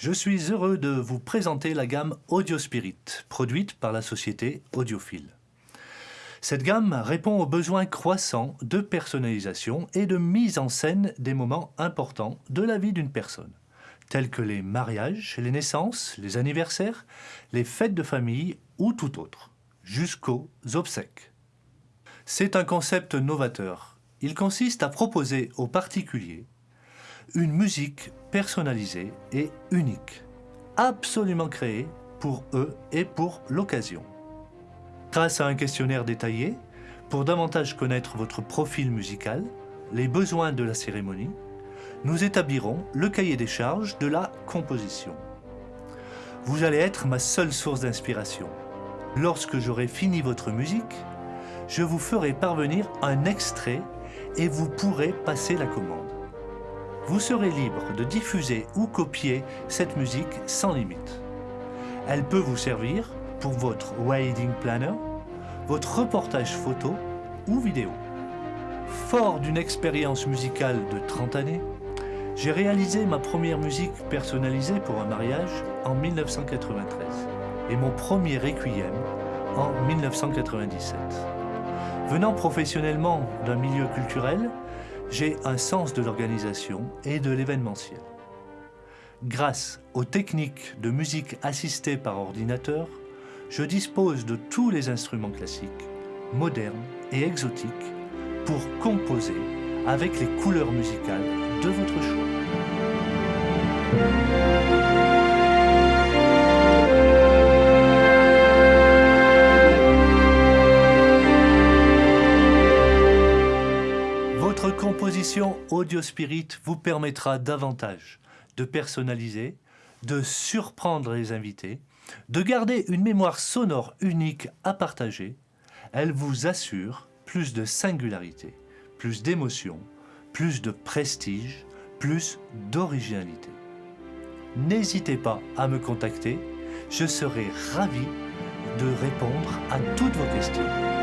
Je suis heureux de vous présenter la gamme Audio Spirit, produite par la société Audiophile. Cette gamme répond aux besoins croissants de personnalisation et de mise en scène des moments importants de la vie d'une personne, tels que les mariages, les naissances, les anniversaires, les fêtes de famille ou tout autre, jusqu'aux obsèques. C'est un concept novateur. Il consiste à proposer aux particuliers une musique personnalisée et unique, absolument créée pour eux et pour l'occasion. Grâce à un questionnaire détaillé, pour davantage connaître votre profil musical, les besoins de la cérémonie, nous établirons le cahier des charges de la composition. Vous allez être ma seule source d'inspiration. Lorsque j'aurai fini votre musique, je vous ferai parvenir un extrait et vous pourrez passer la commande. Vous serez libre de diffuser ou copier cette musique sans limite. Elle peut vous servir pour votre wedding planner, votre reportage photo ou vidéo. Fort d'une expérience musicale de 30 années, j'ai réalisé ma première musique personnalisée pour un mariage en 1993 et mon premier requiem en 1997. Venant professionnellement d'un milieu culturel, j'ai un sens de l'organisation et de l'événementiel. Grâce aux techniques de musique assistée par ordinateur, je dispose de tous les instruments classiques, modernes et exotiques pour composer avec les couleurs musicales de votre choix. Composition Audio Spirit vous permettra davantage de personnaliser, de surprendre les invités, de garder une mémoire sonore unique à partager. Elle vous assure plus de singularité, plus d'émotion, plus de prestige, plus d'originalité. N'hésitez pas à me contacter, je serai ravi de répondre à toutes vos questions.